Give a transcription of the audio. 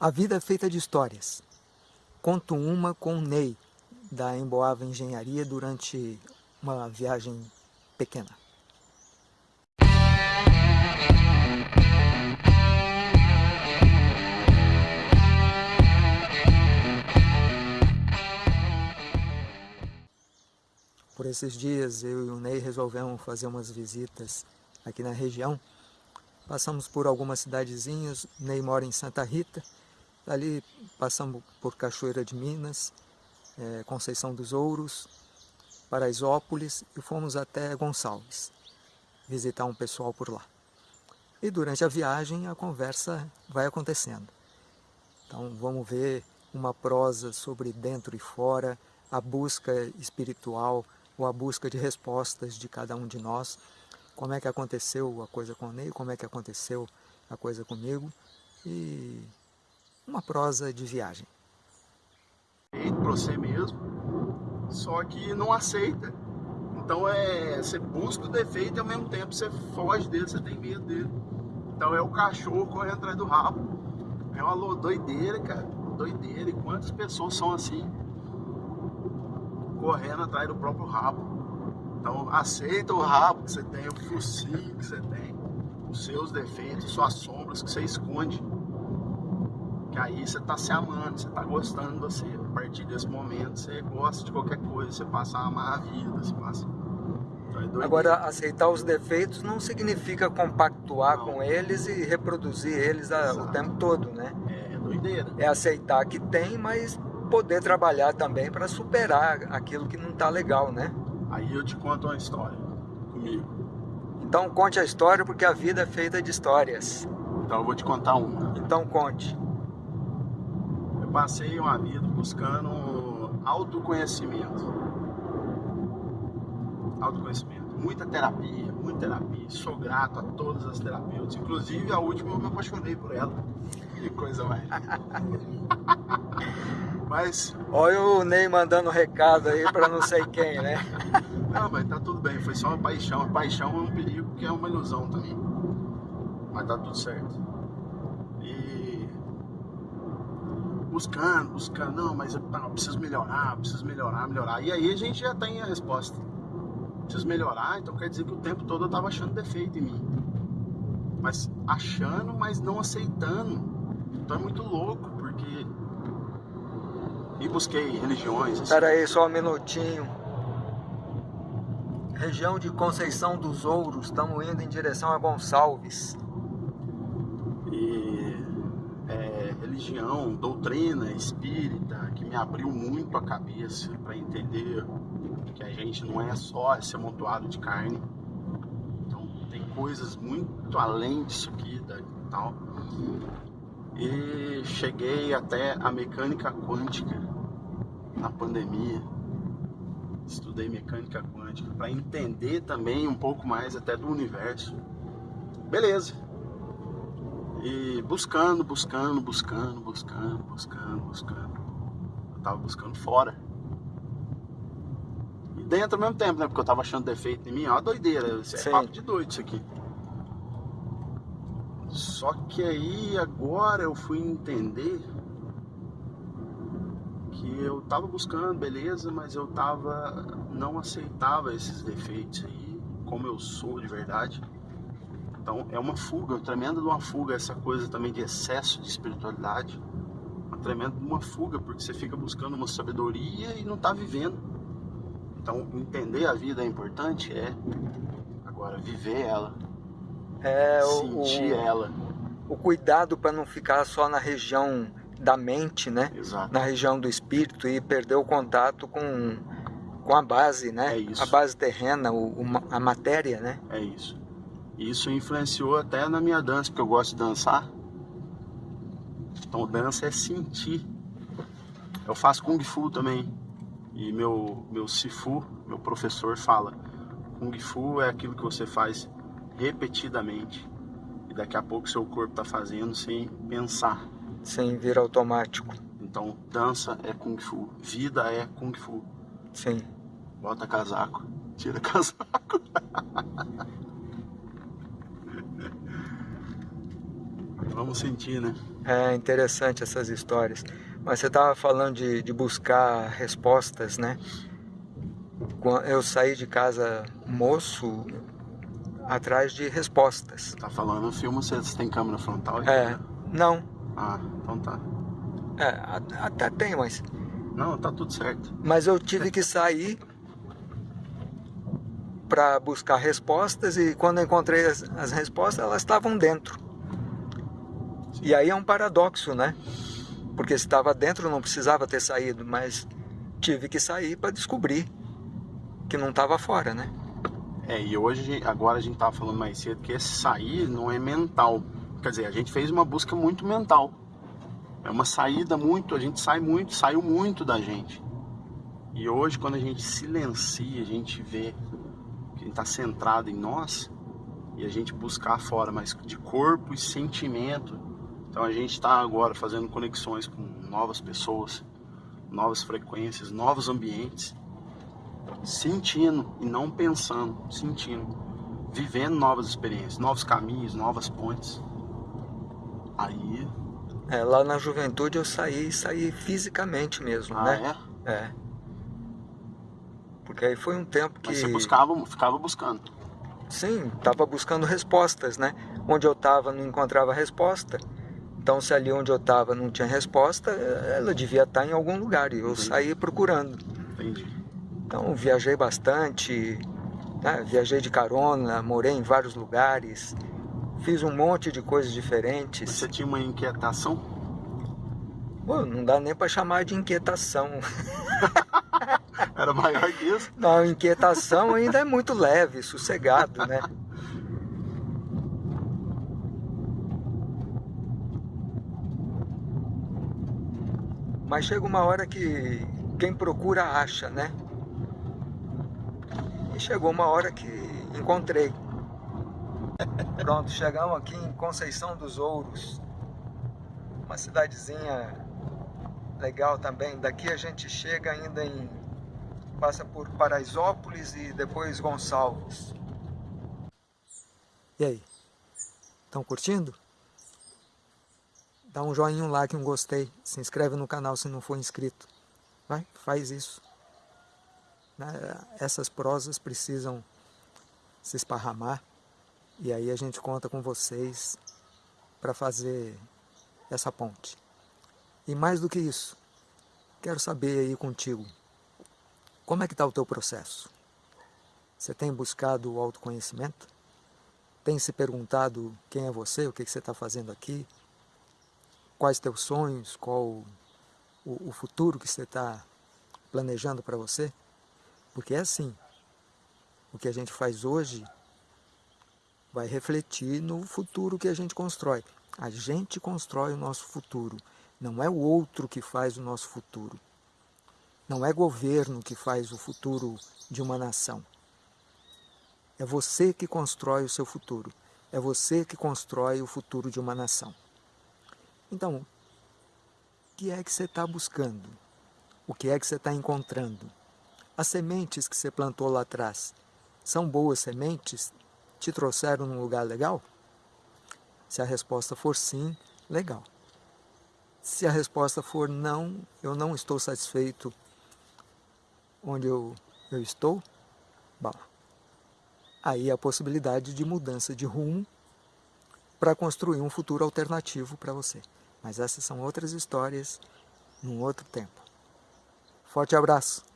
A vida é feita de histórias. Conto uma com o Ney, da Emboava Engenharia, durante uma viagem pequena. Por esses dias, eu e o Ney resolvemos fazer umas visitas aqui na região. Passamos por algumas cidadezinhas, Ney mora em Santa Rita, Ali passamos por Cachoeira de Minas, é, Conceição dos Ouros, Paraisópolis e fomos até Gonçalves, visitar um pessoal por lá. E durante a viagem a conversa vai acontecendo. Então vamos ver uma prosa sobre dentro e fora, a busca espiritual ou a busca de respostas de cada um de nós. Como é que aconteceu a coisa com o Ney, como é que aconteceu a coisa comigo. E uma prosa de viagem. Para você mesmo, só que não aceita. Então é, você busca o defeito e ao mesmo tempo você foge dele, você tem medo dele. Então é o cachorro correndo atrás do rabo. É uma doideira, cara. Doideira. E quantas pessoas são assim? Correndo atrás do próprio rabo. Então aceita o rabo que você tem, o focinho que você tem, os seus defeitos, suas sombras que você esconde. Que aí você tá se amando, você tá gostando de você. A partir desse momento você gosta de qualquer coisa, você passa a amar a vida, você passa. Então é Agora, aceitar os defeitos não significa compactuar não. com eles e reproduzir eles o tempo todo, né? É, é doideira. É aceitar que tem, mas poder trabalhar também para superar aquilo que não tá legal, né? Aí eu te conto uma história comigo. Então conte a história porque a vida é feita de histórias. Então eu vou te contar uma. Então conte passei uma vida buscando autoconhecimento. Autoconhecimento. Muita terapia, muita terapia. Sou grato a todas as terapeutas. Inclusive a última eu me apaixonei por ela. Que coisa mais. mas. Olha o Ney mandando recado aí para não sei quem, né? Não, mas tá tudo bem, foi só uma paixão. A paixão é um perigo que é uma ilusão também. Mas tá tudo certo. Buscando, buscando, não, mas eu, não, preciso melhorar, preciso melhorar, melhorar. E aí a gente já tem a resposta. Preciso melhorar, então quer dizer que o tempo todo eu tava achando defeito em mim. Mas achando, mas não aceitando. Então é muito louco, porque... E busquei religiões. Assim. Aí, só um minutinho. Região de Conceição dos Ouros, estamos indo em direção a Gonçalves. Religião, doutrina espírita, que me abriu muito a cabeça para entender que a gente não é só esse amontoado de carne. Então tem coisas muito além disso aqui da, tal. E cheguei até a mecânica quântica na pandemia. Estudei mecânica quântica para entender também um pouco mais até do universo. Beleza e buscando, buscando, buscando, buscando, buscando, buscando. Eu tava buscando fora. E dentro ao mesmo tempo, né? Porque eu tava achando defeito em mim, ó, uma doideira. Isso é papo de doido isso aqui. Só que aí agora eu fui entender que eu tava buscando, beleza, mas eu tava. não aceitava esses defeitos aí, como eu sou de verdade. Então é uma fuga, tremenda de uma fuga, essa coisa também de excesso de espiritualidade. Uma tremenda de uma fuga, porque você fica buscando uma sabedoria e não está vivendo. Então entender a vida é importante, é. Agora viver ela. É, sentir o, ela. O cuidado para não ficar só na região da mente, né? Exato. Na região do espírito e perder o contato com, com a base, né? É isso. A base terrena, o, a matéria, né? É isso. Isso influenciou até na minha dança, porque eu gosto de dançar. Então dança é sentir. Eu faço Kung Fu também. E meu, meu Sifu, meu professor, fala Kung Fu é aquilo que você faz repetidamente. E daqui a pouco seu corpo está fazendo sem pensar. Sem vir automático. Então dança é Kung Fu, vida é Kung Fu. Sim. Bota casaco, tira casaco. Vamos sentir, né? É interessante essas histórias. Mas você estava falando de, de buscar respostas, né? Eu saí de casa moço atrás de respostas. Tá falando no filme, você tem câmera frontal? Aqui, é, né? não. Ah, então tá. É, até tem, mas... Não, tá tudo certo. Mas eu tive que sair para buscar respostas e quando eu encontrei as, as respostas, elas estavam dentro. E aí é um paradoxo, né? Porque se estava dentro não precisava ter saído, mas tive que sair para descobrir que não estava fora, né? É, e hoje, agora a gente estava falando mais cedo que esse sair não é mental. Quer dizer, a gente fez uma busca muito mental. É uma saída muito, a gente sai muito, saiu muito da gente. E hoje, quando a gente silencia, a gente vê que a gente está centrado em nós e a gente buscar fora, mas de corpo e sentimento. Então a gente está agora fazendo conexões com novas pessoas, novas frequências, novos ambientes, sentindo e não pensando, sentindo, vivendo novas experiências, novos caminhos, novas pontes. Aí. É, lá na juventude eu saí, saí fisicamente mesmo, ah, né? É? É. Porque aí foi um tempo que... Mas você buscava, ficava buscando. Sim, estava buscando respostas, né? Onde eu estava não encontrava resposta. Então se ali onde eu estava não tinha resposta, ela devia estar em algum lugar. E eu Entendi. saí procurando. Entendi. Então viajei bastante, né? viajei de carona, morei em vários lugares, fiz um monte de coisas diferentes. Você tinha uma inquietação? Pô, não dá nem para chamar de inquietação. Era maior que isso? Não, inquietação ainda é muito leve, sossegado, né? Mas chega uma hora que quem procura acha, né? E chegou uma hora que encontrei. Pronto, chegamos aqui em Conceição dos Ouros. Uma cidadezinha legal também. Daqui a gente chega ainda em passa por Paraisópolis e depois Gonçalves. E aí? Estão curtindo? Dá um joinha, um like, um gostei. Se inscreve no canal se não for inscrito. Vai, faz isso. Né? Essas prosas precisam se esparramar. E aí a gente conta com vocês para fazer essa ponte. E mais do que isso, quero saber aí contigo, como é que está o teu processo? Você tem buscado o autoconhecimento? Tem se perguntado quem é você, o que, que você está fazendo aqui? Quais teus sonhos, qual o, o futuro que você está planejando para você? Porque é assim, o que a gente faz hoje vai refletir no futuro que a gente constrói. A gente constrói o nosso futuro, não é o outro que faz o nosso futuro. Não é governo que faz o futuro de uma nação. É você que constrói o seu futuro. É você que constrói o futuro de uma nação. Então, o que é que você está buscando? O que é que você está encontrando? As sementes que você plantou lá atrás, são boas sementes? Te trouxeram num lugar legal? Se a resposta for sim, legal. Se a resposta for não, eu não estou satisfeito onde eu, eu estou, bom, aí a possibilidade de mudança de rumo para construir um futuro alternativo para você. Mas essas são outras histórias num outro tempo. Forte abraço!